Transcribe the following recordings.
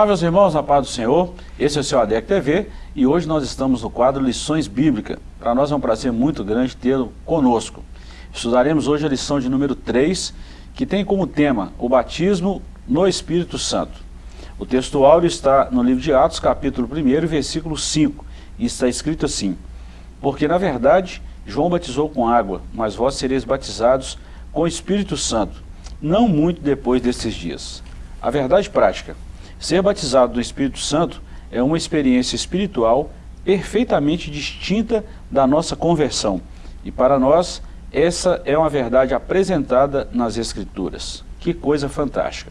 Olá meus irmãos, na paz do Senhor, esse é o seu ADEC TV e hoje nós estamos no quadro Lições Bíblicas. Para nós é um prazer muito grande tê-lo conosco. Estudaremos hoje a lição de número 3, que tem como tema o batismo no Espírito Santo. O texto áureo está no livro de Atos, capítulo 1, versículo 5, e está escrito assim, Porque na verdade João batizou com água, mas vós sereis batizados com o Espírito Santo, não muito depois desses dias. A verdade prática, ser batizado do Espírito Santo é uma experiência espiritual perfeitamente distinta da nossa conversão. E para nós, essa é uma verdade apresentada nas Escrituras. Que coisa fantástica.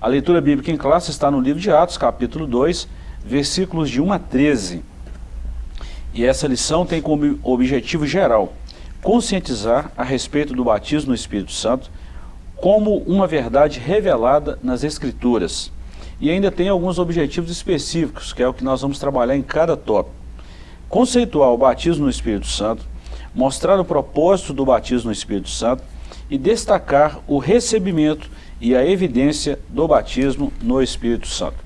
A leitura bíblica em classe está no livro de Atos, capítulo 2, versículos de 1 a 13. E essa lição tem como objetivo geral conscientizar a respeito do batismo no Espírito Santo como uma verdade revelada nas Escrituras. E ainda tem alguns objetivos específicos, que é o que nós vamos trabalhar em cada tópico. Conceituar o batismo no Espírito Santo, mostrar o propósito do batismo no Espírito Santo e destacar o recebimento e a evidência do batismo no Espírito Santo.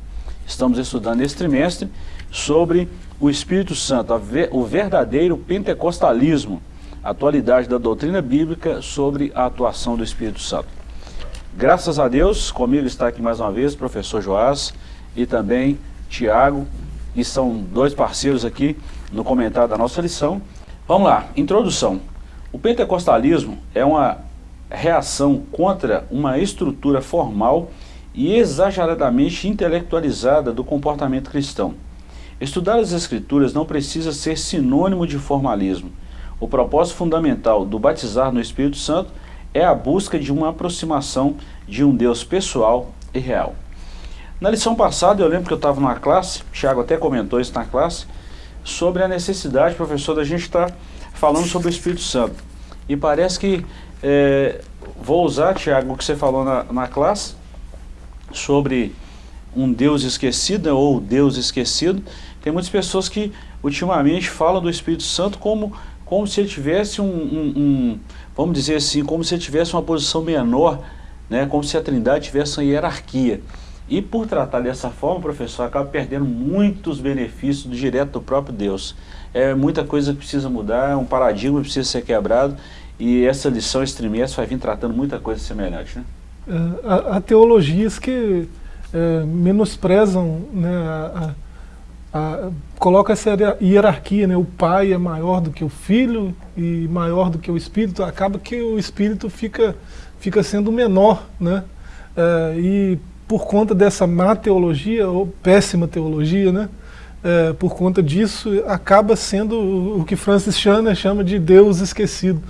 Estamos estudando esse trimestre sobre o Espírito Santo, o verdadeiro pentecostalismo, atualidade da doutrina bíblica sobre a atuação do Espírito Santo. Graças a Deus, comigo está aqui mais uma vez o professor Joás e também Tiago, que são dois parceiros aqui no comentário da nossa lição. Vamos lá, introdução. O pentecostalismo é uma reação contra uma estrutura formal e exageradamente intelectualizada do comportamento cristão. Estudar as Escrituras não precisa ser sinônimo de formalismo. O propósito fundamental do batizar no Espírito Santo é a busca de uma aproximação de um Deus pessoal e real. Na lição passada, eu lembro que eu estava numa classe, o Thiago até comentou isso na classe, sobre a necessidade, professor, da gente estar tá falando sobre o Espírito Santo. E parece que, é, vou usar, Tiago, o que você falou na, na classe, sobre um Deus esquecido, ou Deus esquecido, tem muitas pessoas que ultimamente falam do Espírito Santo como, como se ele tivesse um, um, um, vamos dizer assim, como se tivesse uma posição menor, né, como se a trindade tivesse uma hierarquia. E por tratar dessa forma, professor, acaba perdendo muitos benefícios direto do próprio Deus. É muita coisa que precisa mudar, um paradigma precisa ser quebrado, e essa lição, esse trimestre, vai vir tratando muita coisa semelhante. Né? É, há, há teologias que é, menosprezam né, a, a, coloca essa hierarquia, né? o pai é maior do que o filho e maior do que o espírito, acaba que o espírito fica, fica sendo menor, né? É, e por conta dessa má teologia, ou péssima teologia, né? É, por conta disso, acaba sendo o que Francis Chan chama de Deus esquecido.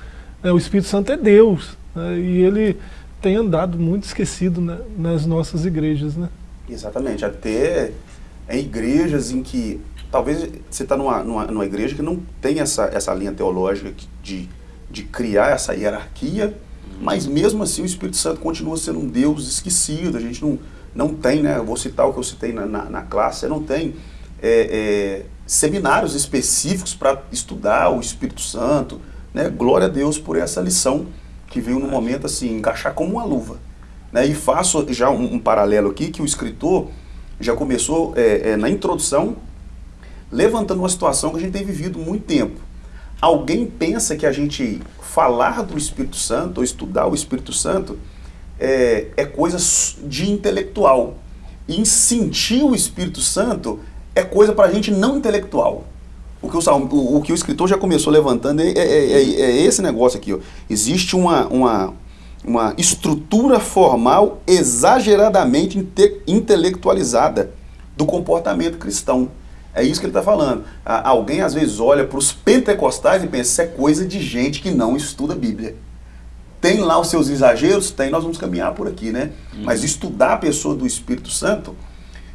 É, o Espírito Santo é Deus, né? e ele tem andado muito esquecido né, nas nossas igrejas. Né? Exatamente, até em igrejas em que talvez você está numa, numa, numa, igreja que não tem essa, essa linha teológica de, de criar essa hierarquia, uhum. mas mesmo assim o Espírito Santo continua sendo um Deus esquecido, a gente não, não tem, né, eu vou citar o que eu citei na, na, na classe, não tem é, é, seminários específicos para estudar o Espírito Santo, né, glória a Deus por essa lição que veio no momento assim, encaixar como uma luva. Né, e faço já um, um paralelo aqui, que o escritor já começou é, é, na introdução, levantando uma situação que a gente tem vivido muito tempo. Alguém pensa que a gente falar do Espírito Santo, ou estudar o Espírito Santo, é, é coisa de intelectual. E sentir o Espírito Santo é coisa para a gente não intelectual. O que o, o, o, que o escritor já começou levantando é, é, é, é esse negócio aqui. Ó. Existe uma, uma, uma estrutura formal exageradamente inte intelectualizada do comportamento cristão. É isso que ele está falando. Alguém às vezes olha para os pentecostais e pensa, isso é coisa de gente que não estuda a Bíblia. Tem lá os seus exageros? Tem, nós vamos caminhar por aqui, né? Uhum. Mas estudar a pessoa do Espírito Santo,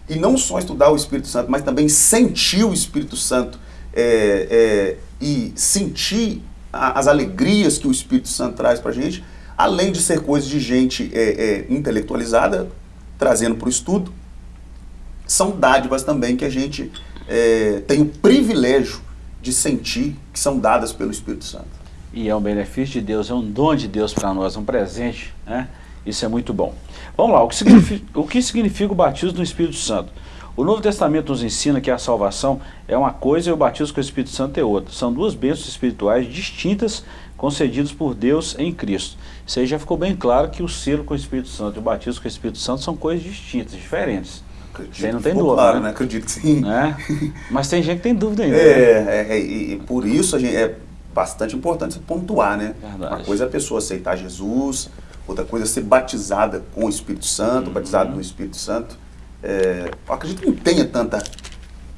e não só estudar o Espírito Santo, mas também sentir o Espírito Santo é, é, e sentir a, as alegrias que o Espírito Santo traz para a gente, além de ser coisa de gente é, é, intelectualizada, trazendo para o estudo, são dádivas também que a gente é, tem o privilégio de sentir que são dadas pelo Espírito Santo. E é um benefício de Deus, é um dom de Deus para nós, um presente, né? Isso é muito bom. Vamos lá, o que significa o, que significa o batismo no Espírito Santo? O Novo Testamento nos ensina que a salvação é uma coisa e o batismo com o Espírito Santo é outra. São duas bênçãos espirituais distintas concedidas por Deus em Cristo. Isso aí já ficou bem claro que o selo com o Espírito Santo e o batismo com o Espírito Santo são coisas distintas, diferentes. Acredito aí não tem dúvida, Claro, né? né? Acredito que sim. Né? Mas tem gente que tem dúvida ainda. né? É, é, é, e por isso a gente, é bastante importante você pontuar, né? Verdade. Uma coisa é a pessoa aceitar Jesus, outra coisa é ser batizada com o Espírito Santo, Uhum. batizado no Espírito Santo. É, acredito que não tenha tanta,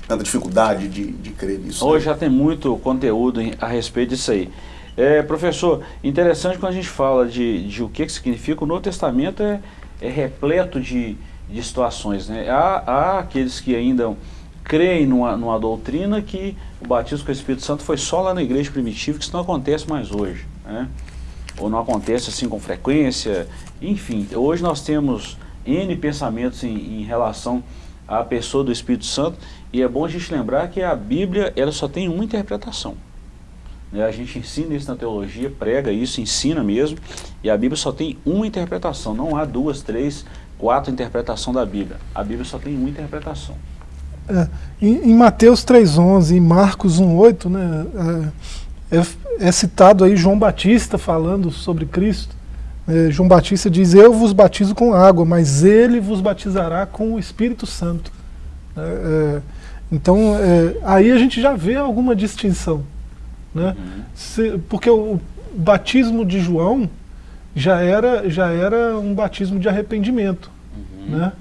tanta dificuldade de, de crer nisso. Hoje né? já tem muito conteúdo a respeito disso aí. É, professor, interessante quando a gente fala de, de o que, que significa, o Novo Testamento é, é repleto de, de situações. Né? Há, há aqueles que ainda creem numa, numa doutrina que o batismo com o Espírito Santo foi só lá na igreja primitiva, que isso não acontece mais hoje. Né? Ou não acontece assim com frequência. Enfim, hoje nós temos N pensamentos em, em relação à pessoa do Espírito Santo e é bom a gente lembrar que a Bíblia ela só tem uma interpretação. Né? A gente ensina isso na teologia, prega isso, ensina mesmo, e a Bíblia só tem uma interpretação, não há duas, três, quatro interpretações da Bíblia. A Bíblia só tem uma interpretação. É, em, em Mateus 3,11 e Marcos 1,8, né, é, é- é citado aí João Batista falando sobre Cristo. É, João Batista diz, eu vos batizo com água, mas ele vos batizará com o Espírito Santo. É, é, então, aí a gente já vê alguma distinção. Né? Se- porque o batismo de João já era, já era um batismo de arrependimento. Né?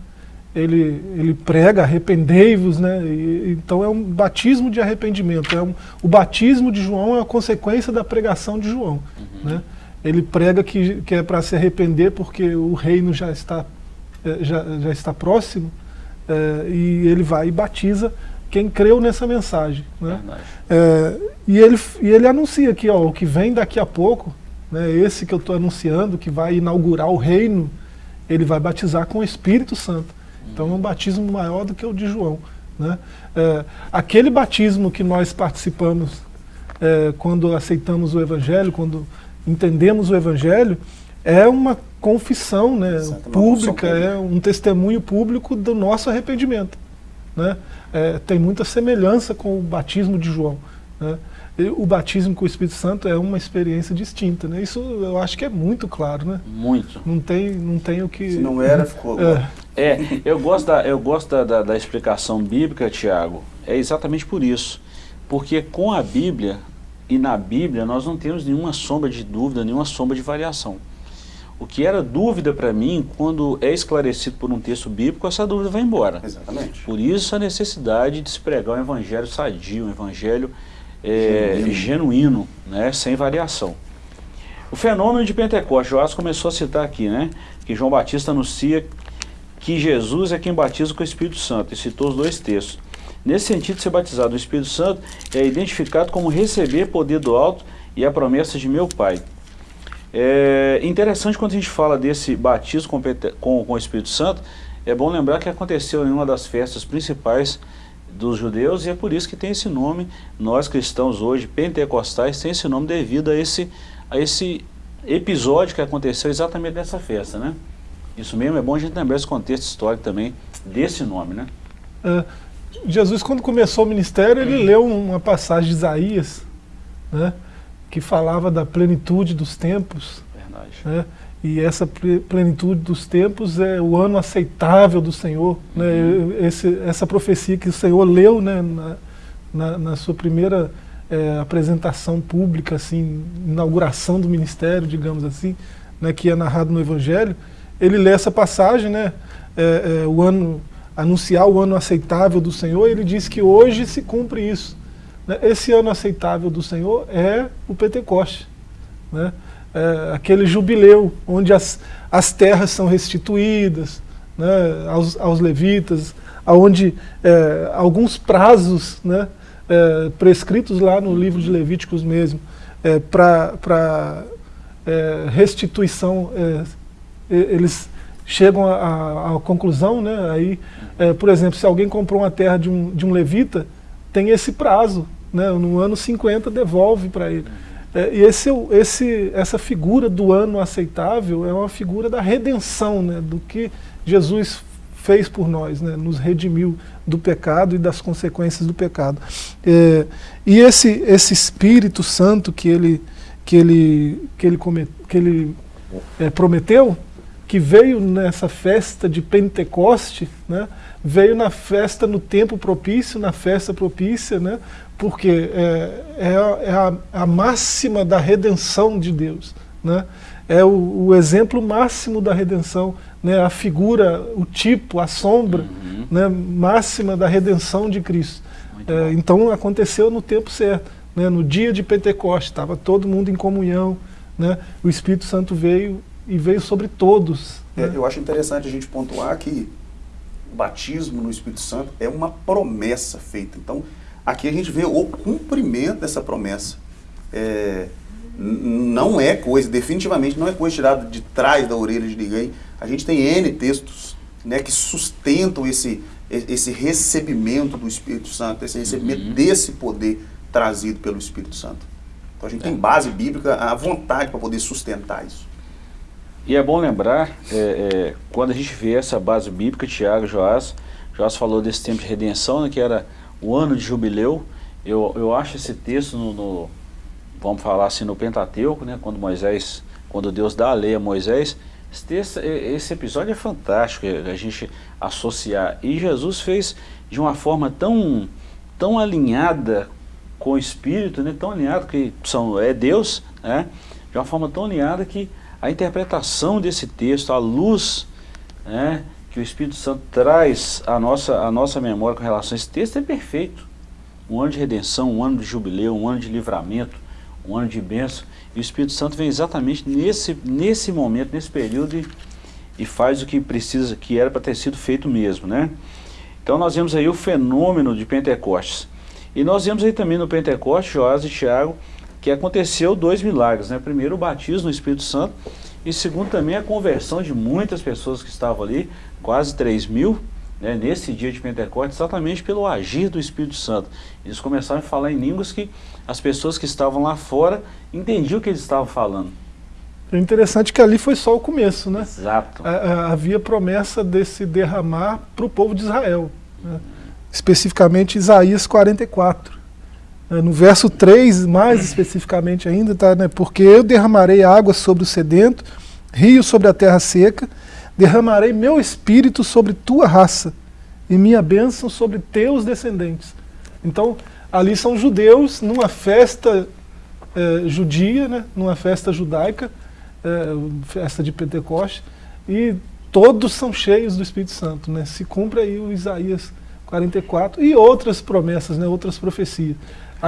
Ele, ele prega, arrependei-vos, né? E- então é um batismo de arrependimento. É um, o batismo de João é a consequência da pregação de João. Né? Ele prega que, que é para se arrepender porque o reino já está, eh, já, já está próximo eh, e ele vai e batiza quem creu nessa mensagem. Né? Verdade. É, e, ele, e ele anuncia aqui, ó, o que vem daqui a pouco, né, esse que eu estou anunciando, que vai inaugurar o reino, ele vai batizar com o Espírito Santo. Então é um batismo maior do que o de João. Né? É, aquele batismo que nós participamos é, quando aceitamos o Evangelho, quando entendemos o Evangelho, é uma confissão né, Exato, uma pública, confissão pública. é um testemunho público do nosso arrependimento né? É, tem muita semelhança com o batismo de João. Né? O batismo com o Espírito Santo é uma experiência distinta. Né? Isso eu acho que é muito claro. Né? Muito. Não, tem, não tem o que. Se não era, ficou. É, É, eu gosto da, eu gosto da, da, da explicação bíblica, Tiago, é exatamente por isso. Porque com a Bíblia e na Bíblia nós não temos nenhuma sombra de dúvida, nenhuma sombra de variação. O que era dúvida para mim, quando é esclarecido por um texto bíblico, essa dúvida vai embora. Exatamente. Por isso a necessidade de se pregar um evangelho sadio, um evangelho é, Genuíno. genuíno, né, sem variação. O fenômeno de Pentecostes, Joás começou a citar aqui, né, que João Batista anuncia que Jesus é quem batiza com o Espírito Santo, e citou os dois textos. Nesse sentido, ser batizado no Espírito Santo é identificado como receber poder do alto e a promessa de meu Pai. É interessante quando a gente fala desse batismo com, com, com o Espírito Santo, é bom lembrar que aconteceu em uma das festas principais dos judeus e é por isso que tem esse nome, nós cristãos hoje, pentecostais, tem esse nome devido a esse, a esse episódio que aconteceu exatamente nessa festa, né? Isso mesmo, é bom a gente lembrar esse contexto histórico também desse nome, né? é, Jesus, quando começou o ministério, ele leu uma passagem de Isaías, né, que falava da plenitude dos tempos. Verdade. né? E essa ple- plenitude dos tempos é o ano aceitável do Senhor. Né? Esse, essa profecia que o Senhor leu né, na, na, na sua primeira eh, apresentação pública, assim, inauguração do ministério, digamos assim, né, que é narrado no Evangelho, ele lê essa passagem, né, eh, eh, o ano, anunciar o ano aceitável do Senhor, e ele diz que hoje se cumpre isso. Né? Esse ano aceitável do Senhor é o Pentecoste. Né? É, aquele jubileu onde as, as terras são restituídas né, aos, aos levitas, onde é, alguns prazos né, é, prescritos lá no livro de Levíticos mesmo, é, para restituição, é, eles chegam à conclusão, né, aí, é, por exemplo, se alguém comprou uma terra de um, de um levita, tem esse prazo, né, no ano 50 devolve para ele. É, e esse, esse, essa figura do ano aceitável é uma figura da redenção, né, do que Jesus fez por nós, né, nos redimiu do pecado e das consequências do pecado. É, e esse, esse Espírito Santo que ele, que ele, que ele, comet, que ele é, prometeu, que veio nessa festa de Pentecoste, né, veio na festa no tempo propício, na festa propícia, né, porque é, é, é a, a, máxima da redenção de Deus. Né? É o, o, exemplo máximo da redenção, né? a figura, o tipo, a sombra uhum. né? máxima da redenção de Cristo. É, então aconteceu no tempo certo, né? no dia de Pentecostes, estava todo mundo em comunhão, né? o Espírito Santo veio e veio sobre todos. É, né? eu acho interessante a gente pontuar que batismo no Espírito Santo é uma promessa feita. Então, Aqui a gente vê o cumprimento dessa promessa. É, não é coisa, definitivamente não é coisa tirada de trás da orelha de ninguém. A gente tem N textos né, que sustentam esse, esse recebimento do Espírito Santo, esse recebimento uhum. desse poder trazido pelo Espírito Santo. Então a gente é. tem base bíblica à vontade para poder sustentar isso. E é bom lembrar, é, é, quando a gente vê essa base bíblica, Tiago, Joás, Joás falou desse tempo de redenção, né, que era o ano de jubileu, eu, eu acho esse texto no, no, vamos falar assim, no Pentateuco, né, quando Moisés, quando Deus dá a lei a Moisés, esse, texto, esse episódio é fantástico, a gente associar, e Jesus fez de uma forma tão, tão alinhada com o Espírito, né, tão alinhado que são, é Deus, né, de uma forma tão alinhada que a interpretação desse texto, a luz, né, que o Espírito Santo traz à nossa, à nossa memória com relação a esse texto é perfeito. Um ano de redenção, um ano de jubileu, um ano de livramento, um ano de bênção. E o Espírito Santo vem exatamente nesse, nesse momento, nesse período e, e faz o que precisa, que era para ter sido feito mesmo, né? Então nós vemos aí o fenômeno de Pentecostes. E nós vemos aí também no Pentecostes, Joás e Tiago, que aconteceu dois milagres, né? Primeiro o batismo no Espírito Santo e segundo também a conversão de muitas pessoas que estavam ali, quase 3 mil, né, nesse dia de Pentecostes, exatamente pelo agir do Espírito Santo. Eles começaram a falar em línguas que as pessoas que estavam lá fora entendiam o que eles estavam falando. É interessante que ali foi só o começo, né? Exato. havia promessa desse derramar para o povo de Israel. Né? Especificamente Isaías 44. É, no verso 3, mais especificamente ainda, tá, né? porque eu derramarei água sobre o sedento, rio sobre a terra seca, derramarei meu espírito sobre tua raça e minha bênção sobre teus descendentes. Então, ali são judeus numa festa é, judia, né? numa festa judaica, é, festa de Pentecoste, e todos são cheios do Espírito Santo. Né? Se cumpre aí o Isaías 44 e outras promessas, né? outras profecias.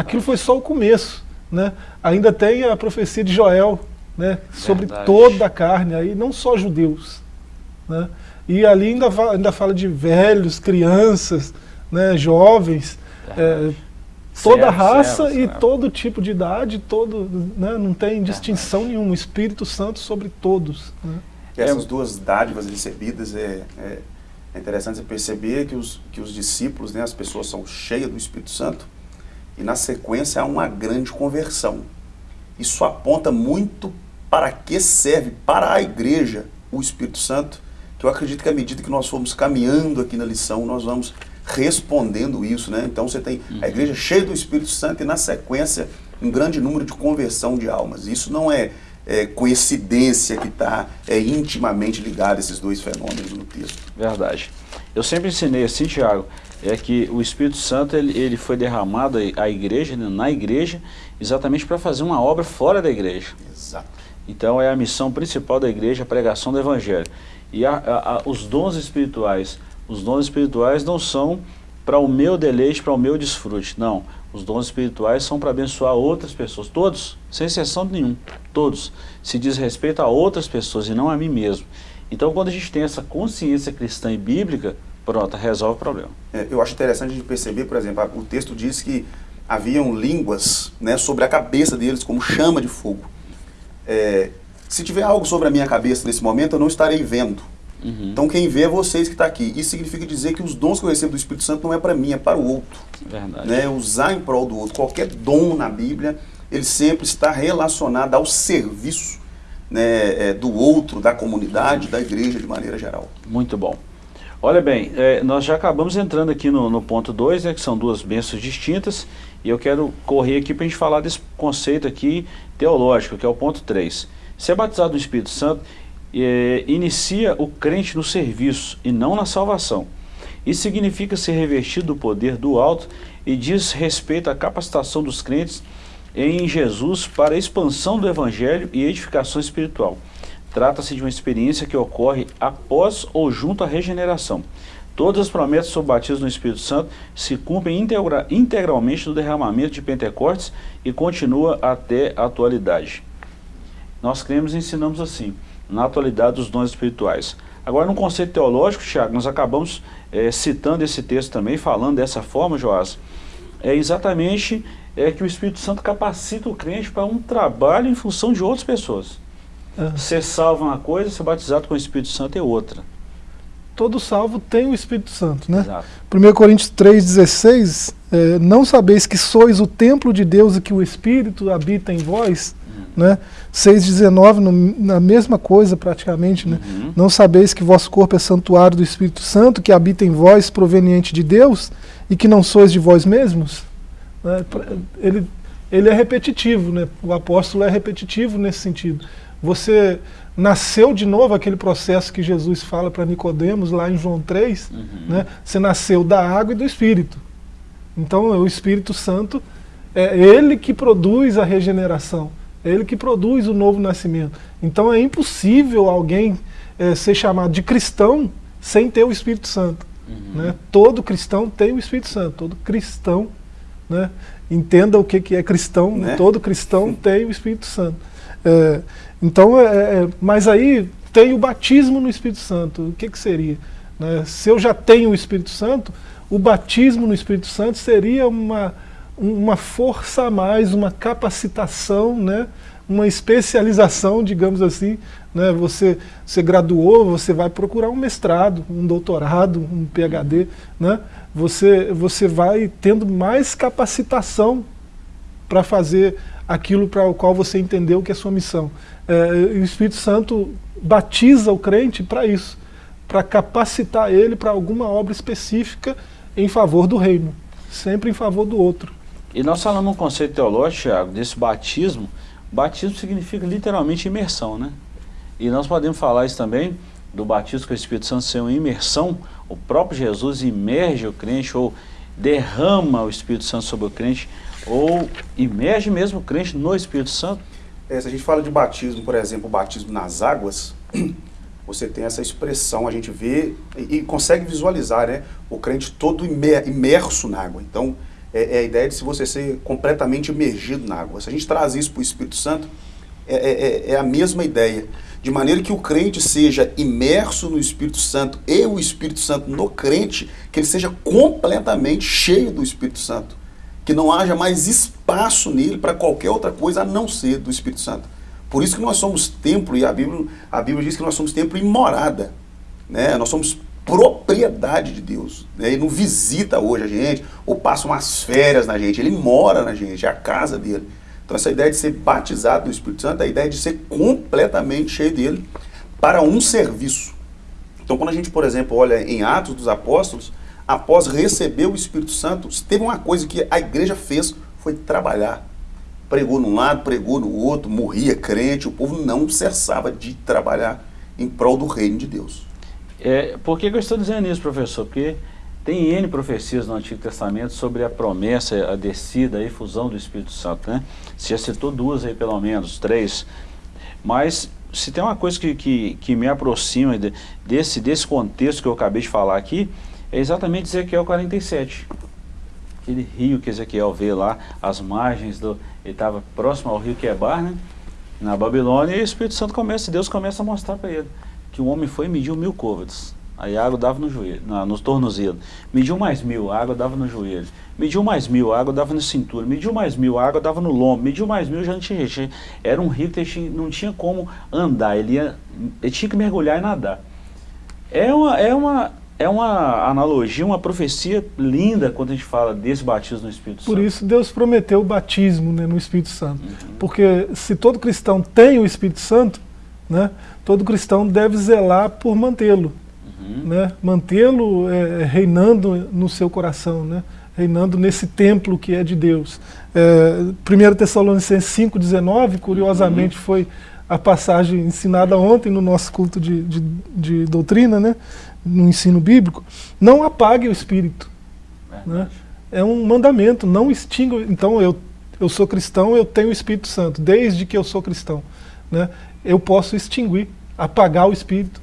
Aquilo foi só o começo. Né? Ainda tem a profecia de Joel né? sobre toda a carne, aí não só judeus. Né? E ali ainda, ainda fala de velhos, crianças, né? jovens, é, toda raça e todo tipo de idade, todo, né? não tem distinção nenhuma, o Espírito Santo sobre todos. Né? Essas duas dádivas recebidas é, é, é, interessante você perceber que os, que os discípulos, né, as pessoas são cheias do Espírito Santo, e na sequência há uma grande conversão. Isso aponta muito para que serve para a igreja o Espírito Santo, que eu acredito que à medida que nós formos caminhando aqui na lição, nós vamos respondendo isso, né? Então você tem a igreja cheia do Espírito Santo e na sequência um grande número de conversão de almas. Isso não é, é coincidência que está é, intimamente ligado a esses dois fenômenos no texto. Verdade. Eu sempre ensinei assim, Tiago, é que o Espírito Santo ele, ele foi derramado à igreja, né, na igreja, exatamente para fazer uma obra fora da igreja. Exato. Então é a missão principal da igreja, a pregação do Evangelho. E a, a, a, os dons espirituais, os dons espirituais não são para o meu deleite, para o meu desfrute, não. Os dons espirituais são para abençoar outras pessoas, todos, sem exceção nenhum, todos. Se diz respeito a outras pessoas e não a mim mesmo. Então quando a gente tem essa consciência cristã e bíblica, Pronto, resolve o problema. É, eu acho interessante a gente perceber, por exemplo, o texto diz que haviam línguas né, sobre a cabeça deles como chama de fogo. É, se tiver algo sobre a minha cabeça nesse momento, eu não estarei vendo. Uhum. Então quem vê é vocês que está aqui. Isso significa dizer que os dons que eu recebo do Espírito Santo não é para mim, é para o outro. Verdade. Né? Usar em prol do outro. Qualquer dom na Bíblia ele sempre está relacionado ao serviço né, é, do outro, da comunidade, da igreja de maneira geral. Muito bom. Olha bem, é, nós já acabamos entrando aqui no, no ponto 2, né, que são duas bênçãos distintas, e eu quero correr aqui para a gente falar desse conceito aqui teológico, que é o ponto 3. Ser batizado no Espírito Santo é, inicia o crente no serviço e não na salvação. Isso significa ser revestido do poder do alto e diz respeito à capacitação dos crentes em Jesus para a expansão do Evangelho e edificação espiritual. Trata-se de uma experiência que ocorre após ou junto à regeneração. Todas as promessas sobre o batismo no Espírito Santo se cumprem integra integralmente no derramamento de Pentecostes e continua até a atualidade. Nós cremos e ensinamos assim, na atualidade dos dons espirituais. Agora, no conceito teológico, Tiago, nós acabamos é, citando esse texto também, falando dessa forma, Joás, é exatamente é que o Espírito Santo capacita o crente para um trabalho em função de outras pessoas. É. Ser salvo é uma coisa, ser batizado com o Espírito Santo é outra. Todo salvo tem o Espírito Santo, né? Exato. 1 Coríntios 3,16, é, não sabeis que sois o templo de Deus e que o Espírito habita em vós? Uhum. Né? 6,19, na mesma coisa praticamente, né? Uhum. Não sabeis que vosso corpo é santuário do Espírito Santo, que habita em vós, proveniente de Deus, e que não sois de vós mesmos? Né? Ele, ele é repetitivo, né? o apóstolo é repetitivo nesse sentido. Você nasceu de novo, aquele processo que Jesus fala para Nicodemos lá em João 3, uhum. né? você nasceu da água e do Espírito. Então o Espírito Santo é ele que produz a regeneração, é ele que produz o novo nascimento. Então é impossível alguém é, ser chamado de cristão sem ter o Espírito Santo. Uhum. Né? Todo cristão tem o Espírito Santo, todo cristão né? Entenda o que, que é cristão, né? todo cristão tem o Espírito Santo. É, então, é, é, mas aí tem o batismo no Espírito Santo. O que, que seria? Né? Se eu já tenho o Espírito Santo, o batismo no Espírito Santo seria uma, uma força a mais, uma capacitação, né? uma especialização, digamos assim. Né? Você, você graduou, você vai procurar um mestrado, um doutorado, um PhD, né? você, você vai tendo mais capacitação para fazer aquilo para o qual você entendeu que é sua missão. É, o Espírito Santo batiza o crente para isso, para capacitar ele para alguma obra específica em favor do reino, sempre em favor do outro. E nós falamos um conceito teológico, desse batismo. Batismo significa literalmente imersão, né? E nós podemos falar isso também do batismo com o Espírito Santo ser uma imersão, o próprio Jesus imerge o crente ou derrama o Espírito Santo sobre o crente ou imerge mesmo o crente no Espírito Santo? É, se a gente fala de batismo, por exemplo, batismo nas águas, você tem essa expressão, a gente vê e, e consegue visualizar né, o crente todo imerso na água. Então, é, é, a ideia de se você ser completamente imergido na água. Se a gente traz isso para o Espírito Santo, é, é, é, é a mesma ideia de maneira que o crente seja imerso no Espírito Santo e o Espírito Santo no crente, que ele seja completamente cheio do Espírito Santo. Que não haja mais espaço nele para qualquer outra coisa a não ser do Espírito Santo. Por isso que nós somos templo, e a Bíblia, a Bíblia diz que nós somos templo e morada. Né? Nós somos propriedade de Deus. Né? Ele não visita hoje a gente, ou passa umas férias na gente, ele mora na gente, é a casa dele. Então essa ideia de ser batizado no Espírito Santo a ideia de ser completamente cheio dele para um serviço. Então quando a gente, por exemplo, olha em Atos dos Apóstolos, após receber o Espírito Santo, teve uma coisa que a igreja fez, foi trabalhar. Pregou num lado, pregou no outro, morria crente, o povo não cessava de trabalhar em prol do reino de Deus. É, por que, eu estou dizendo isso, professor? Porque tem N profecias no Antigo Testamento sobre a promessa, a descida, a efusão do Espírito Santo, né? Você já citou duas aí, pelo menos, três. Mas se tem uma coisa que, que, que me aproxima de, desse, desse contexto que eu acabei de falar aqui, é exatamente Ezequiel 47. Aquele rio que Ezequiel vê lá, as margens do... Ele estava próximo ao rio Quebar, né? Na Babilônia, e o Espírito Santo começa, Deus começa a mostrar para ele que o homem foi e mediu mil côvados. Aí a água dava no joelho, na, nos tornozelos. Mediu mais mil, a água dava no joelho. Mediu mais mil, a água dava na cintura. Mediu mais mil, a água dava no lombo. Mediu mais mil, já não tinha jeito. Era um rio que não tinha como andar, ele, ia, ele tinha que mergulhar e nadar. É uma, é uma é uma analogia, uma profecia linda quando a gente fala desse batismo no Espírito Por Santo. isso Deus prometeu o batismo né, no Espírito Santo. Uhum. Porque se todo cristão tem o Espírito Santo, né, todo cristão deve zelar por mantê-lo. Uhum. Né, mantê-lo é, reinando no seu coração, né, reinando nesse templo que é de Deus. É, 1 Tessalonicenses 5,19, curiosamente, foi a passagem ensinada ontem no nosso culto de, de, de doutrina, né, no ensino bíblico. Não apague o Espírito. Né? É um mandamento, não extinga. Então, eu, eu sou cristão, eu tenho o Espírito Santo, desde que eu sou cristão. Né? Eu posso extinguir, apagar o Espírito.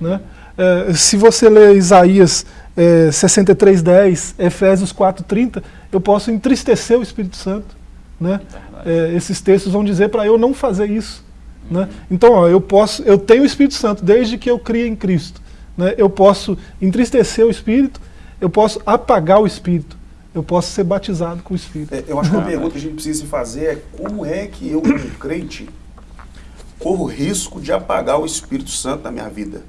Né? É, se você ler Isaías é, 63,10, Efésios 4,30, eu posso entristecer o Espírito Santo. Né? É, esses textos vão dizer para eu não fazer isso. Né? Então, ó, eu posso, eu tenho o Espírito Santo desde que eu criei em Cristo. Né? Eu posso entristecer o Espírito, eu posso apagar o Espírito, eu posso ser batizado com o Espírito. É, eu acho que uma pergunta que a gente precisa se fazer é como é que eu, como crente, corro risco de apagar o Espírito Santo na minha vida?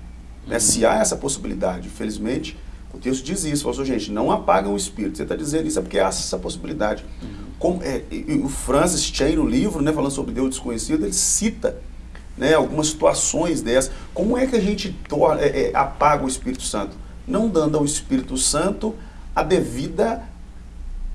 Né? Se há essa possibilidade, infelizmente, o texto diz isso, falou assim, gente, não apagam o Espírito. Você está dizendo isso é porque há essa possibilidade. Como, é, e o Francis Chan, no livro, né, falando sobre Deus desconhecido, ele cita né, algumas situações dessas. Como é que a gente torna, é, é, apaga o Espírito Santo? Não dando ao Espírito Santo a devida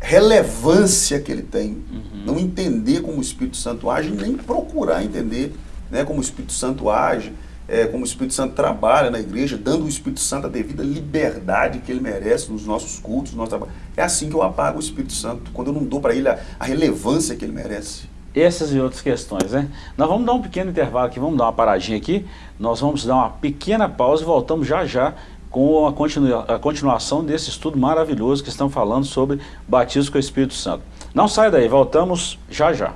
relevância que ele tem. Uhum. Não entender como o Espírito Santo age, nem procurar entender né, como o Espírito Santo age, é, como o Espírito Santo trabalha na igreja, dando ao Espírito Santo a devida liberdade que ele merece nos nossos cultos, no nosso trabalho. É assim que eu apago o Espírito Santo, quando eu não dou para ele a, a relevância que ele merece. Essas e outras questões, né? Nós vamos dar um pequeno intervalo aqui, vamos dar uma paradinha aqui, nós vamos dar uma pequena pausa e voltamos já já com a, a continuação desse estudo maravilhoso que estamos falando sobre batismo com o Espírito Santo. Não sai daí, voltamos já já.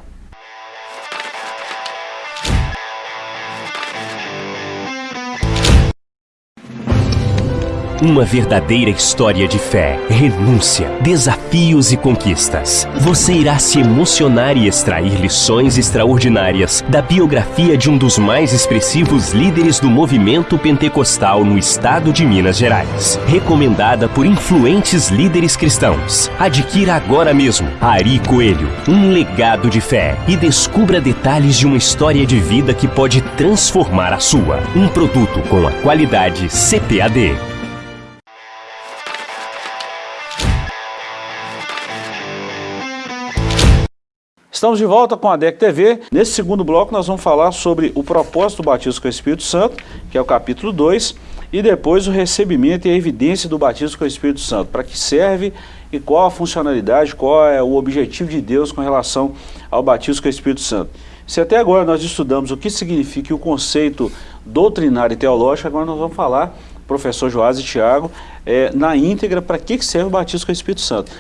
Uma verdadeira história de fé, renúncia, desafios e conquistas. Você irá se emocionar e extrair lições extraordinárias da biografia de um dos mais expressivos líderes do movimento pentecostal no estado de Minas Gerais. Recomendada por influentes líderes cristãos. Adquira agora mesmo Ari Coelho, um legado de fé e descubra detalhes de uma história de vida que pode transformar a sua. Um produto com a qualidade CPAD. Estamos de volta com a DEC TV. Nesse segundo bloco nós vamos falar sobre o propósito do batismo com o Espírito Santo, que é o capítulo 2, e depois o recebimento e a evidência do batismo com o Espírito Santo. Para que serve e qual a funcionalidade, qual é o objetivo de Deus com relação ao batismo com o Espírito Santo. Se até agora nós estudamos o que significa o conceito doutrinário e teológico, agora nós vamos falar professor Joás e Tiago, é, na íntegra, para que serve o batismo com o Espírito Santo.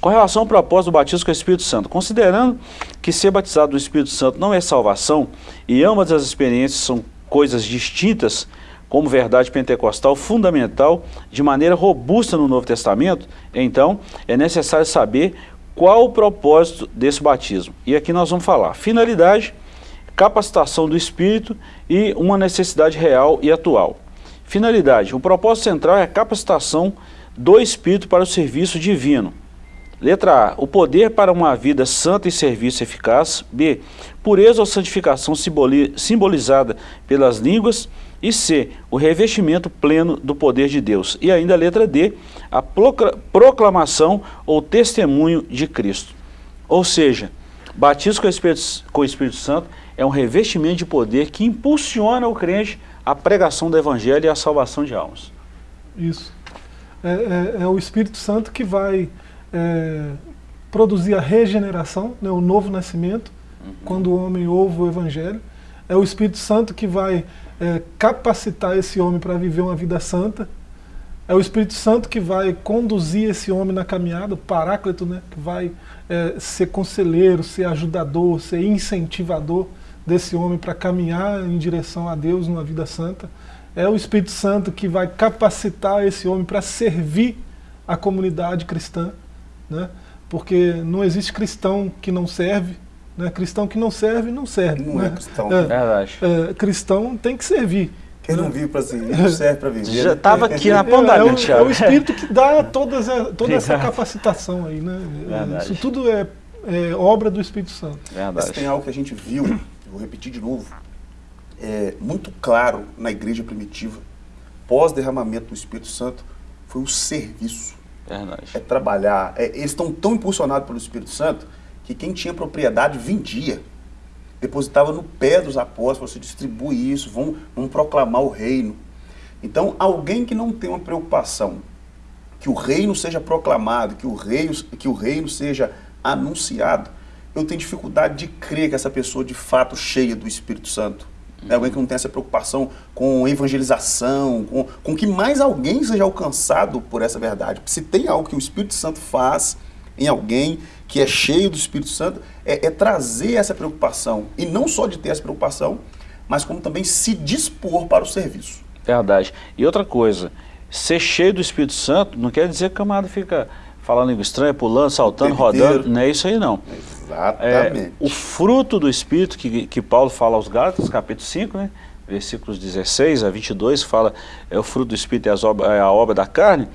Com relação ao propósito do batismo com o Espírito Santo, considerando que ser batizado no Espírito Santo não é salvação, e ambas as experiências são coisas distintas, como verdade pentecostal fundamental, de maneira robusta no Novo Testamento, então é necessário saber qual o propósito desse batismo. E aqui nós vamos falar finalidade, capacitação do Espírito e uma necessidade real e atual. Finalidade. O propósito central é a capacitação do Espírito para o serviço divino. Letra A. O poder para uma vida santa e serviço eficaz. B. Pureza ou santificação simbolizada pelas línguas. E C. O revestimento pleno do poder de Deus. E ainda a letra D. A proclamação ou testemunho de Cristo. Ou seja, batismo com o Espírito, com o Espírito Santo é um revestimento de poder que impulsiona o crente a pregação do Evangelho e a salvação de almas. Isso. É, é, é o Espírito Santo que vai é, produzir a regeneração, né, o novo nascimento, uhum. quando o homem ouve o Evangelho. É o Espírito Santo que vai é, capacitar esse homem para viver uma vida santa. É o Espírito Santo que vai conduzir esse homem na caminhada, o Paráclito, né, que vai é, ser conselheiro, ser ajudador, ser incentivador desse homem para caminhar em direção a Deus numa vida santa. É o Espírito Santo que vai capacitar esse homem para servir a comunidade cristã, né? porque não existe cristão que não serve, né? cristão que não serve, não serve. Não né? é cristão. É, Verdade. é, cristão tem que servir. Quem não vive para servir, não serve para viver. Já né? estava aqui na É, ponta é, da o, linha, é o espírito que dá todas, a- toda essa capacitação aí, né? Verdade. Isso tudo é, é obra do Espírito Santo. Mas Verdade. tem algo que a gente viu, vou repetir de novo, é, muito claro na igreja primitiva, pós-derramamento do Espírito Santo, foi o serviço. Verdade. É trabalhar. É, eles estão tão impulsionados pelo Espírito Santo que quem tinha propriedade vendia. Depositava no pé dos apóstolos, você distribui isso, vão, vão proclamar o reino. Então, alguém que não tem uma preocupação que o reino seja proclamado, que o reino, que o reino seja anunciado, eu tenho dificuldade de crer que essa pessoa de fato cheia do Espírito Santo. É alguém que não tem essa preocupação com evangelização, com, com que mais alguém seja alcançado por essa verdade. Se tem algo que o Espírito Santo faz em alguém que é cheio do Espírito Santo, é, é trazer essa preocupação. E não só de ter essa preocupação, mas como também se dispor para o serviço. Verdade. E outra coisa, ser cheio do Espírito Santo não quer dizer que o camarada fica falando língua estranha, pulando, saltando, rodando. Não é isso aí não. É, Exatamente. o fruto do Espírito que, que Paulo fala aos Gálatas, capítulo 5, né? versículos 16 a 22, fala é o fruto do Espírito e as obra- é a obra da carne,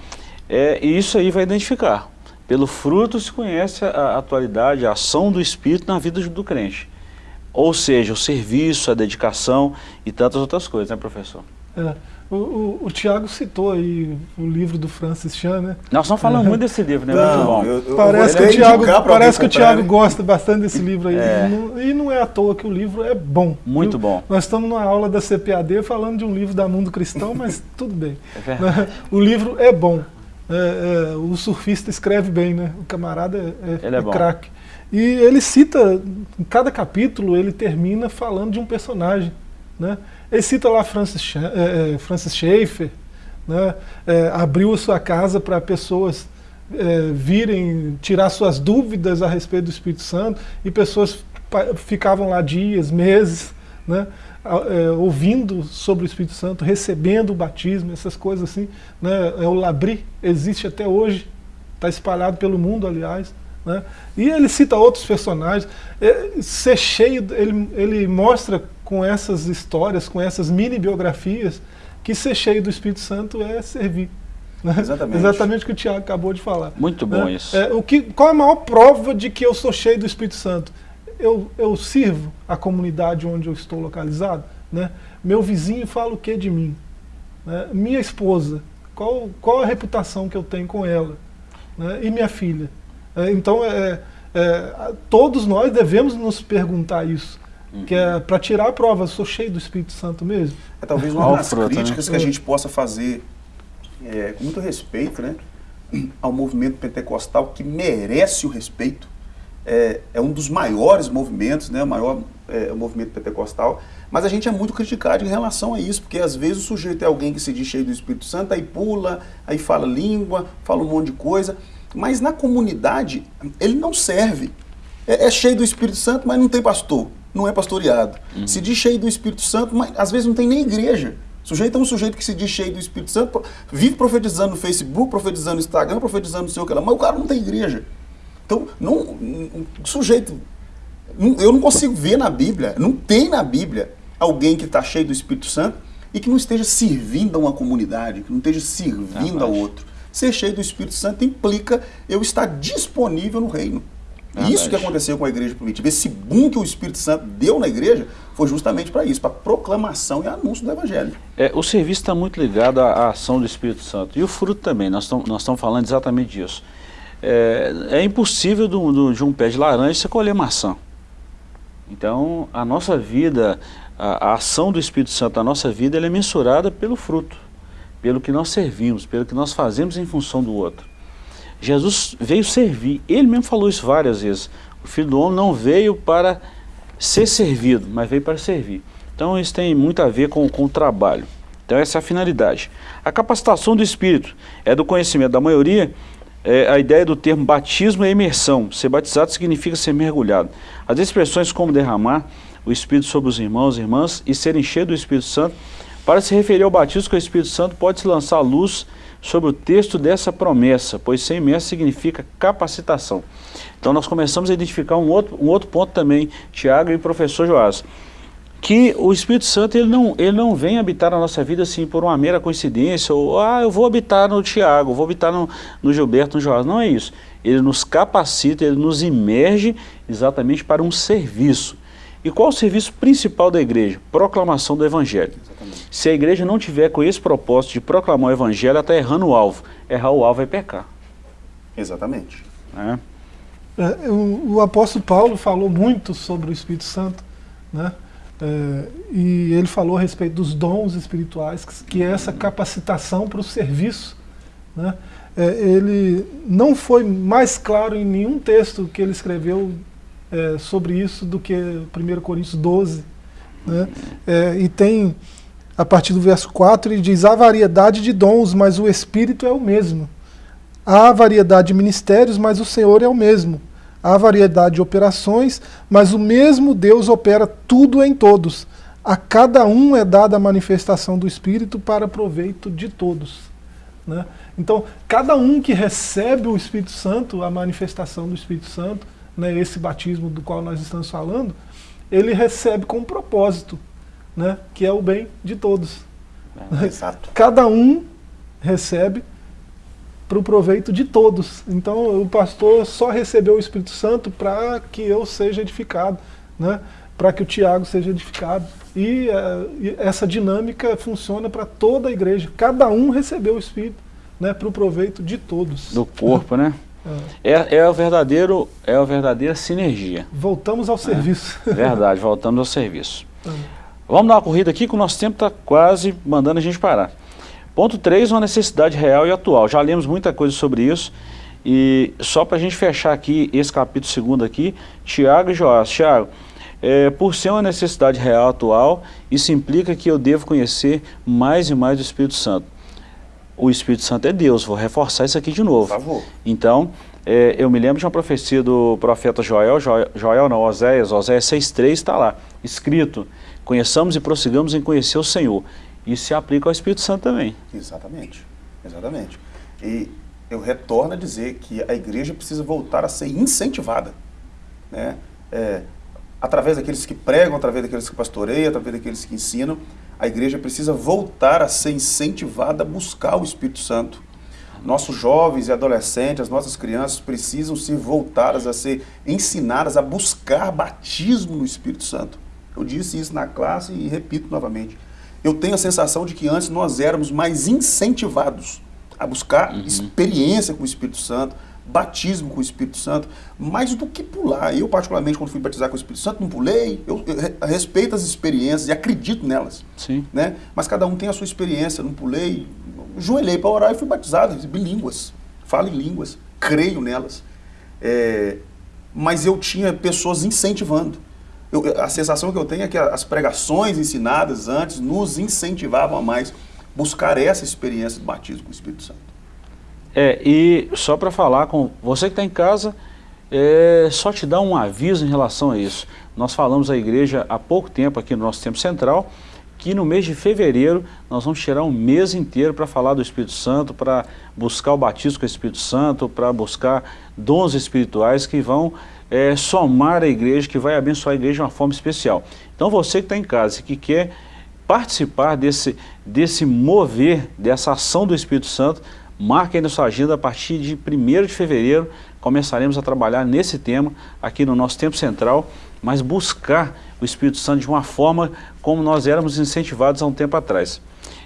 é, e isso aí vai identificar. Pelo fruto se conhece a, a atualidade, a ação do Espírito na vida do crente. Ou seja, o serviço, a dedicação e tantas outras coisas, né, professor? É, o, o, o Tiago citou aí o livro do Francis Chan, né? Nós estamos falando muito desse livro, né? Não, muito bom. eu- eu Parece que o Tiago, parece que o Tiago né? gosta bastante desse livro aí. É. E, não, e não é à toa que o livro é bom. Muito viu? bom. Nós estamos numa aula da CPAD falando de um livro da Mundo Cristão, mas tudo bem. É verdade. O livro é bom. É, é, o surfista escreve bem, né? O camarada é, Ele é bom. craque. E ele cita, em cada capítulo, ele termina falando de um personagem. Né? Ele cita lá Francis, é, é, Francis Schaeffer, né? É, abriu a sua casa para pessoas virem tirar suas dúvidas a respeito do Espírito Santo e pessoas ficavam lá dias, meses, né? ouvindo sobre o Espírito Santo, recebendo o batismo, essas coisas assim. Né? O Labri existe até hoje, está espalhado pelo mundo, aliás. Né? E ele cita outros personagens. É, ser cheio, ele, ele mostra com essas histórias, com essas mini biografias, que ser cheio do Espírito Santo é servir. né? Exatamente. Exatamente o que o Tiago acabou de falar. Muito bom né? isso. É, o que, qual a maior prova de que eu sou cheio do Espírito Santo? Eu, eu sirvo a comunidade onde eu estou localizado? Né? Meu vizinho fala o que de mim? Né? Minha esposa, qual, qual a reputação que eu tenho com ela? Né? E minha filha? É, então, é, é, a- todos nós devemos nos perguntar isso. Que é para tirar a prova, eu sou cheio do Espírito Santo mesmo? É talvez uma das críticas né? que a gente possa fazer é, com muito respeito né, ao movimento pentecostal, que merece o respeito. É, é um dos maiores movimentos, né, o maior é, movimento pentecostal, mas a gente é muito criticado em relação a isso, porque às vezes o sujeito é alguém que se diz cheio do Espírito Santo, aí pula, aí fala língua, fala um monte de coisa, mas na comunidade ele não serve. É, é cheio do Espírito Santo, mas não tem pastor, não é pastoreado. Se diz cheio do Espírito Santo, mas às vezes não tem nem igreja. O sujeito é um sujeito que se diz cheio do Espírito Santo, vive profetizando no Facebook, profetizando no Instagram, profetizando no seu que lá, mas o cara não tem igreja. Então, não, um sujeito. não- eu não consigo ver na Bíblia, não tem na Bíblia alguém que está cheio do Espírito Santo e que não esteja servindo a uma comunidade, que não esteja servindo ao Verdade. outro. Ser cheio do Espírito Santo implica eu estar disponível no reino. Verdade. Isso que aconteceu com a igreja primitiva. Esse boom que o Espírito Santo deu na igreja foi justamente para isso, para proclamação e anúncio do Evangelho. É, o serviço está muito ligado à, ação do Espírito Santo. E o fruto também, nós estamos falando exatamente disso. É, é impossível do- do- de um pé de laranja você colher maçã. Então, a nossa vida, a, a ação do Espírito Santo na nossa vida, ela é mensurada pelo fruto, pelo que nós servimos, pelo que nós fazemos em função do outro. Jesus veio servir, ele mesmo falou isso várias vezes. O Filho do Homem não veio para ser servido, mas veio para servir. Então isso tem muito a ver com, com o trabalho. Então essa é a finalidade. A capacitação do Espírito é do conhecimento da maioria, é, a ideia do termo batismo é imersão. Ser batizado significa ser mergulhado. As expressões como derramar o Espírito sobre os irmãos e irmãs e serem cheios do Espírito Santo, para se referir ao batismo com o Espírito Santo, pode-se lançar luz sobre o texto dessa promessa, pois ser imerso significa capacitação. Então nós começamos a identificar um outro, um outro ponto também, Tiago e professor Joás. que o Espírito Santo ele não, ele não vem habitar na nossa vida assim por uma mera coincidência, ou ah, eu vou habitar no Tiago, vou habitar no, no Gilberto, no Joás. Não é isso. Ele nos capacita, ele nos imerge exatamente para um serviço. E qual o serviço principal da igreja? Proclamação do Evangelho. Exatamente. Se a igreja não tiver com esse propósito de proclamar o Evangelho, ela está errando o alvo. Errar o alvo é pecar. Exatamente. É. É, o, o, apóstolo Paulo falou muito sobre o Espírito Santo, né? É, e ele falou a respeito dos dons espirituais, que, que é essa capacitação para o serviço. Né? É, ele não foi mais claro em nenhum texto que ele escreveu é, sobre isso do que 1 Coríntios 12. Né? É, e tem, a partir do verso 4, ele diz, há variedade de dons, mas o Espírito é o mesmo. Há variedade de ministérios, mas o Senhor é o mesmo. Há variedade de operações, mas o mesmo Deus opera tudo em todos. A cada um é dada a manifestação do Espírito para proveito de todos. Né? Então, cada um que recebe o Espírito Santo, a manifestação do Espírito Santo, né, esse batismo do qual nós estamos falando, ele recebe com um propósito, né, que é o bem de todos. É, exato. Cada um recebe para o proveito de todos. Então o pastor só recebeu o Espírito Santo para que eu seja edificado, né? para que o Tiago seja edificado. E, uh, e essa dinâmica funciona para toda a igreja. Cada um recebeu o Espírito né? para o proveito de todos. Do corpo, né? É. é, é, o verdadeiro, é a verdadeira sinergia. Voltamos ao é. serviço. Verdade, voltamos ao serviço. É. Vamos dar uma corrida aqui que o nosso tempo está quase mandando a gente parar. Ponto 3, uma necessidade real e atual. Já lemos muita coisa sobre isso. E só para a gente fechar aqui esse capítulo segundo aqui, Tiago e Joás. Tiago, é, por ser uma necessidade real atual, isso implica que eu devo conhecer mais e mais o Espírito Santo. O Espírito Santo é Deus, vou reforçar isso aqui de novo. Por favor. Então, é, eu me lembro de uma profecia do profeta Joel, Joel, Joel não, Oséias, Oséias 6.3 está lá, escrito, conheçamos e prossigamos em conhecer o Senhor. Isso se aplica ao Espírito Santo também. Exatamente, exatamente. E eu retorno a dizer que a igreja precisa voltar a ser incentivada, né? É, através daqueles que pregam, através daqueles que pastoreiam, através daqueles que ensinam, a igreja precisa voltar a ser incentivada a buscar o Espírito Santo. Nossos jovens e adolescentes, as nossas crianças precisam ser voltadas a ser ensinadas a buscar batismo no Espírito Santo. Eu disse isso na classe e repito novamente eu tenho a sensação de que antes nós éramos mais incentivados a buscar uhum. experiência com o Espírito Santo, batismo com o Espírito Santo, mais do que pular. Eu, particularmente, quando fui batizar com o Espírito Santo, não pulei, eu, eu respeito as experiências e acredito nelas. Sim. Né? Mas cada um tem a sua experiência, não pulei, joelhei para orar e fui batizado, recebi línguas, falo em línguas, creio nelas. É, mas eu tinha pessoas incentivando. Eu, a sensação que eu tenho é que as pregações ensinadas antes nos incentivavam a mais buscar essa experiência do batismo com o Espírito Santo. É, e só para falar com você que está em casa, é, só te dar um aviso em relação a isso. Nós falamos à igreja há pouco tempo aqui no nosso tempo central, que no mês de fevereiro nós vamos tirar um mês inteiro para falar do Espírito Santo, para buscar o batismo com o Espírito Santo, para buscar dons espirituais que vão é, somar a igreja, que vai abençoar a igreja de uma forma especial. Então você que está em casa e que quer participar desse, desse mover, dessa ação do Espírito Santo, marque aí na sua agenda a partir de 1 de fevereiro, começaremos a trabalhar nesse tema aqui no nosso tempo central, mas buscar o Espírito Santo de uma forma como nós éramos incentivados há um tempo atrás.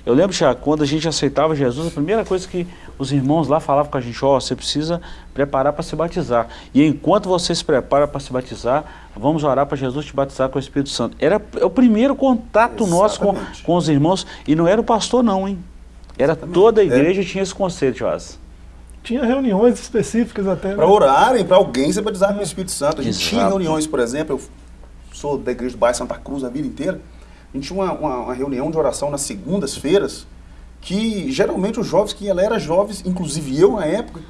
Eu lembro, já quando a gente aceitava Jesus, a primeira coisa que os irmãos lá falavam com a gente, ó, oh, você precisa preparar para se batizar. E enquanto você se prepara para se batizar, vamos orar para Jesus te batizar com o Espírito Santo. Era o primeiro contato Exatamente. nosso com, com os irmãos, e não era o pastor não, hein? Era Exatamente. toda a igreja é. tinha esse conceito, Joás. Tinha reuniões específicas até. Né? Para orarem, para alguém se batizar com o Espírito Santo. A gente Exato. tinha reuniões, por exemplo, eu sou da igreja do bairro Santa Cruz a vida inteira, a gente tinha uma, uma, uma reunião de oração nas segundas-feiras, que geralmente os jovens, que ela era jovens, inclusive eu na época,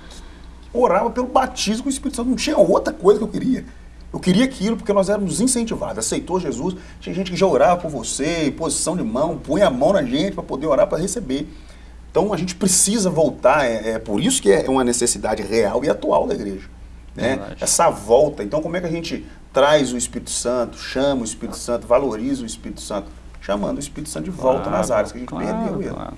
orava pelo batismo com o Espírito Santo. Não tinha outra coisa que eu queria. Eu queria aquilo porque nós éramos incentivados. Aceitou Jesus. Tinha gente que já orava por você, posição de mão, põe a mão na gente para poder orar para receber. Então a gente precisa voltar. É, é, por isso que é uma necessidade real e atual da igreja. Né? Essa volta. Então como é que a gente traz o Espírito Santo, chama o Espírito Santo, valoriza o Espírito Santo, chamando o Espírito Santo de volta nas áreas que a gente claro, perdeu ele. claro.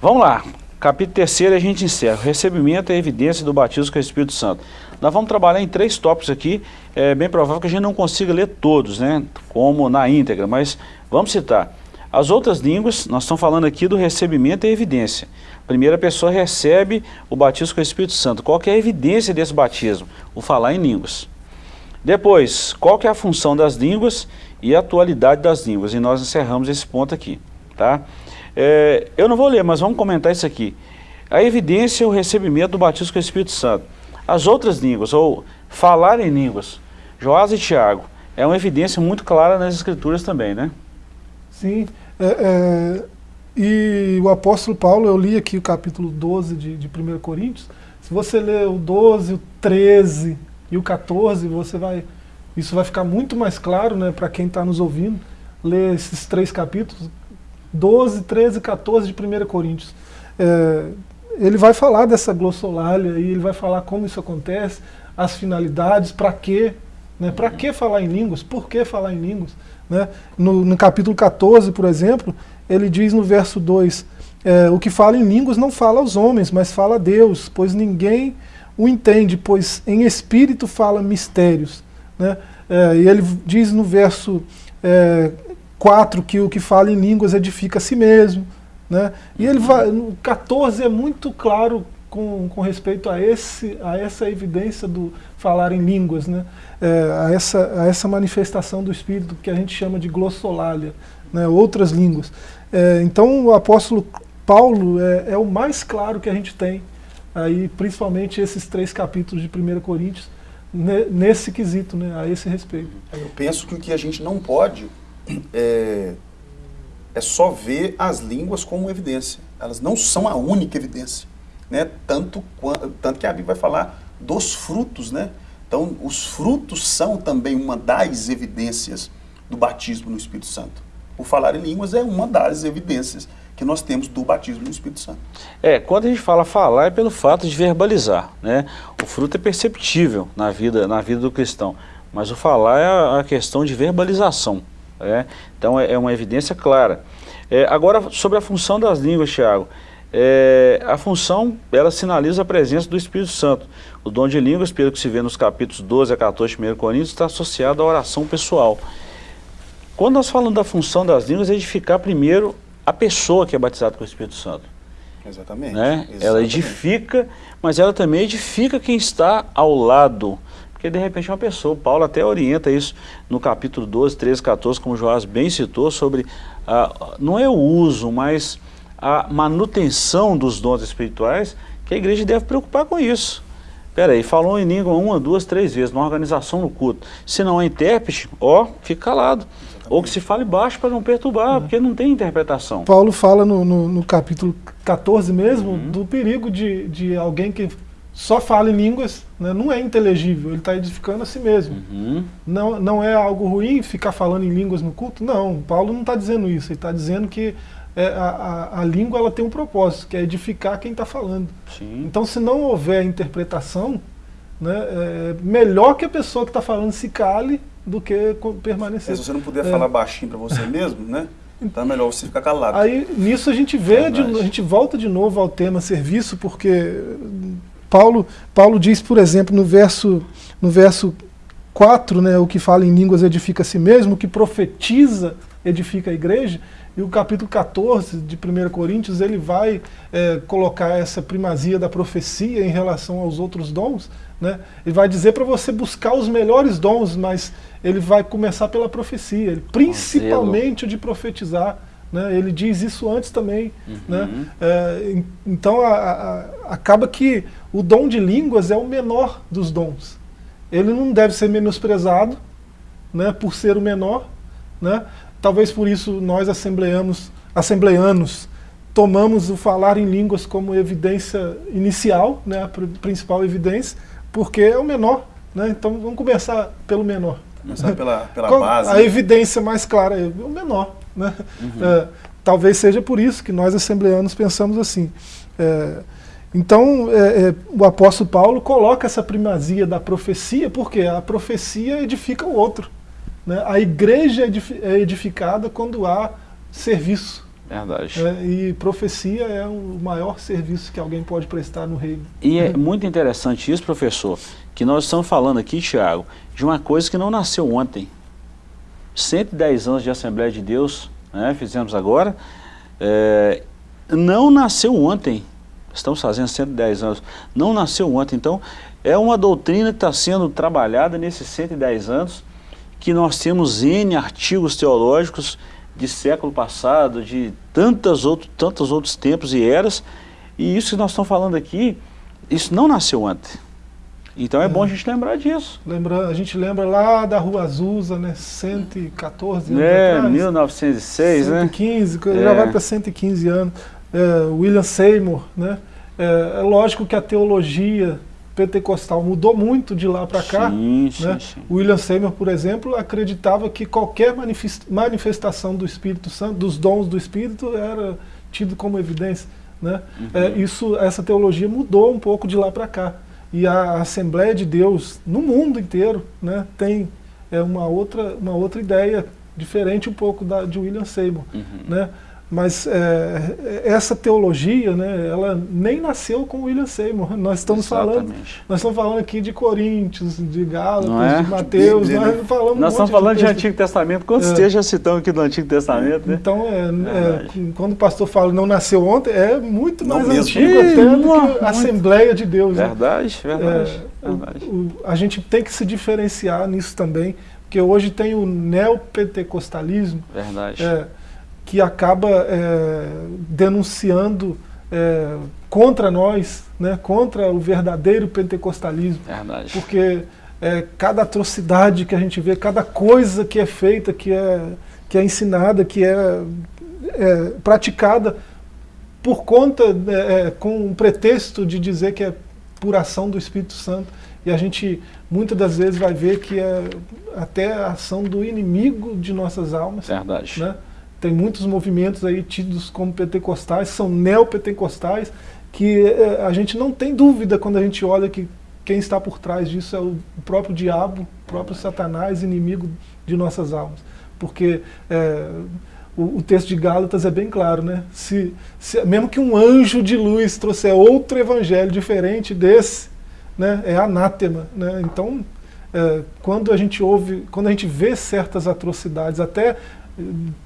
Vamos lá, capítulo 3 a gente encerra. Recebimento e a evidência do batismo com o Espírito Santo. Nós vamos trabalhar em três tópicos aqui. É bem provável que a gente não consiga ler todos, né? Como na íntegra, mas vamos citar. As outras línguas, nós estamos falando aqui do recebimento e evidência. Primeiro a pessoa recebe o batismo com o Espírito Santo. Qual que é a evidência desse batismo? O falar em línguas. Depois, qual que é a função das línguas e a atualidade das línguas? E nós encerramos esse ponto aqui, tá? É, eu não vou ler, mas vamos comentar isso aqui. A evidência é o recebimento do batismo com o Espírito Santo. As outras línguas, ou falar em línguas, Joás e Tiago, é uma evidência muito clara nas escrituras também, né? Sim, é, é, e o apóstolo Paulo, eu li aqui o capítulo 12 de, de 1 Coríntios, se você ler o 12, o 13 e o 14, você vai, isso vai ficar muito mais claro né, para quem está nos ouvindo, ler esses três capítulos, 12, 13 e 14 de 1 Coríntios. É, ele vai falar dessa glossolalia e ele vai falar como isso acontece, as finalidades, para quê, né, para que falar em línguas, por que falar em línguas. Né? No, no capítulo 14, por exemplo, ele diz no verso 2, é, o que fala em línguas não fala aos homens, mas fala a Deus, pois ninguém o entende, pois em espírito fala mistérios. Né? É, e ele diz no verso é, 4 que o que fala em línguas edifica a si mesmo. Né? E ele vai, no 14 é muito claro com, com respeito a, esse, a essa evidência do falar em línguas, né? É, a, essa, a essa manifestação do Espírito que a gente chama de glossolalia, né? outras línguas. É, então o apóstolo Paulo é, é, o mais claro que a gente tem, aí, principalmente esses três capítulos de 1 Coríntios, nesse quesito, né? a esse respeito. Eu penso que o que a gente não pode é, é só ver as línguas como evidência. Elas não são a única evidência né? tanto, tanto que a Bíblia vai falar dos frutos. Né? Então, os frutos são também uma das evidências do batismo no Espírito Santo. O falar em línguas é uma das evidências que nós temos do batismo no Espírito Santo. É, quando a gente fala falar é pelo fato de verbalizar, né? O fruto é perceptível na vida, na vida do cristão, mas o falar é a questão de verbalização, né? Então é, é uma evidência clara. É, agora, sobre a função das línguas, Tiago, é, a função, ela sinaliza a presença do Espírito Santo. O dom de línguas, pelo que se vê nos capítulos 12 a 14 de 1 Coríntios, está associado à oração pessoal. Quando nós falamos da função das línguas, é edificar primeiro a pessoa que é batizada com o Espírito Santo. Exatamente. Né? Exatamente. Ela edifica, mas ela também edifica quem está ao lado. Porque de repente uma pessoa, Paulo até orienta isso no capítulo 12, 13, 14, como Joás bem citou, sobre, ah, não é o uso, mas a manutenção dos dons espirituais, que a igreja deve preocupar com isso. Peraí, falou em língua uma, duas, três vezes, numa organização no culto. Se não é intérprete, ó, fica calado. Ou que se fale baixo para não perturbar, porque não tem interpretação. Paulo fala no, no, no capítulo 14 mesmo, uhum. do perigo de, de alguém que só fala em línguas, né, não é inteligível, ele está edificando a si mesmo. Uhum. Não, não é algo ruim ficar falando em línguas no culto? Não, Paulo não está dizendo isso, ele está dizendo que é, a, a, a, língua ela tem um propósito, que é edificar quem está falando. Sim. Então, se não houver interpretação, né, é melhor que a pessoa que está falando se cale do que permanecer. É, se você não puder é. falar baixinho para você mesmo, né? Então é melhor você ficar calado. Aí nisso a gente vê, de, a gente volta de novo ao tema serviço, porque Paulo, Paulo diz, por exemplo, no verso, no verso 4, né, o que fala em línguas edifica a si mesmo, o que profetiza edifica a igreja. E o capítulo 14 de 1 Coríntios, ele vai é, colocar essa primazia da profecia em relação aos outros dons. Né? Ele vai dizer para você buscar os melhores dons, mas ele vai começar pela profecia, principalmente o de profetizar. Né? Ele diz isso antes também. Uhum. Né? É, então a, a, acaba que o dom de línguas é o menor dos dons. Ele não deve ser menosprezado né, por ser o menor, né? Talvez por isso nós assembleanos, assembleanos tomamos o falar em línguas como evidência inicial, né, a principal evidência, porque é o menor. Né? Então vamos começar pelo menor. Começar pela, pela base. A né? evidência mais clara é o menor. Né? Uhum. É, talvez seja por isso que nós assembleanos pensamos assim. É, Então, é, é, o apóstolo Paulo coloca essa primazia da profecia, porque a profecia edifica o outro. Né? A igreja é edificada quando há serviço. Verdade. É, e profecia é o maior serviço que alguém pode prestar no reino. E é muito interessante isso, professor, que nós estamos falando aqui, Tiago, de uma coisa que não nasceu ontem. 110 anos de Assembleia de Deus, né, fizemos agora, é, não nasceu ontem. Estamos fazendo 110 anos. Não nasceu ontem. Então, é uma doutrina que está sendo trabalhada nesses 110 anos, que nós temos N artigos teológicos de século passado, de tantas outro, tantos outros tempos e eras, e isso que nós estamos falando aqui, isso não nasceu ontem. Então é, é. bom a gente lembrar disso. Lembra, a gente lembra lá da Rua Azusa, né, 114 anos é, atrás. 1906, 115, né? já é. vai para 115 anos. É, William Seymour, né? É, é lógico que a teologia pentecostal mudou muito de lá para cá. Sim, sim, né? sim. William Seymour, por exemplo, acreditava que qualquer manifestação do Espírito Santo, dos dons do Espírito, era tido como evidência. Né? Uhum. É, isso, essa teologia mudou um pouco de lá para cá. E a Assembleia de Deus, no mundo inteiro, né, tem é, uma, outra, uma outra ideia, diferente um pouco da, de William Seymour. Uhum. Né? Mas é, essa teologia, né, ela nem nasceu com William Seymour. Nós estamos falando, nós estamos falando aqui de Coríntios, de Gálatas, é? de Mateus, de nós falamos Nós estamos falando de, de, Antigo Testamento, quantos é. textos citamos aqui do Antigo Testamento, né? Então, é, é quando o pastor fala não nasceu ontem, é muito mais não antigo mesmo. até do que a Assembleia de Deus. Verdade, né? verdade. verdade. O, o, a gente tem que se diferenciar nisso também, porque hoje tem o neopentecostalismo. Verdade que acaba é, denunciando é, contra nós, né, contra o verdadeiro pentecostalismo. Verdade. Porque é, cada atrocidade que a gente vê, cada coisa que é feita, que é, que é ensinada, que é, é praticada por conta, é, é, com um pretexto de dizer que é por ação do Espírito Santo. E a gente muitas das vezes vai ver que é até a ação do inimigo de nossas almas. Verdade. Né? Tem muitos movimentos aí tidos como pentecostais, são neopentecostais, que eh, a gente não tem dúvida quando a gente olha que quem está por trás disso é o próprio diabo, o próprio Satanás, inimigo de nossas almas. Porque é, o, o, texto de Gálatas é bem claro, né? Se, se, mesmo que um anjo de luz trouxer outro evangelho diferente desse, né, é anátema. Né? Então, é, quando a gente ouve, quando a gente vê certas atrocidades, até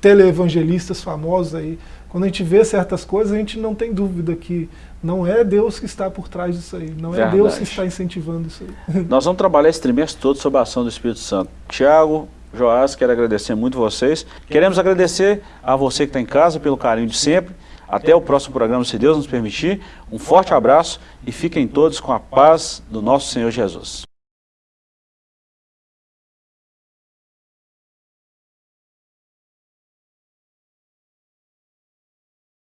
televangelistas famosos aí, quando a gente vê certas coisas, a gente não tem dúvida que não é Deus que está por trás disso aí, não Verdade. é Deus que está incentivando isso aí. Nós vamos trabalhar esse trimestre todo sobre a ação do Espírito Santo. Tiago, Joás, quero agradecer muito vocês. Queremos agradecer a você que está em casa pelo carinho de sempre. Até o próximo programa, se Deus nos permitir. Um forte abraço e fiquem todos com a paz do nosso Senhor Jesus.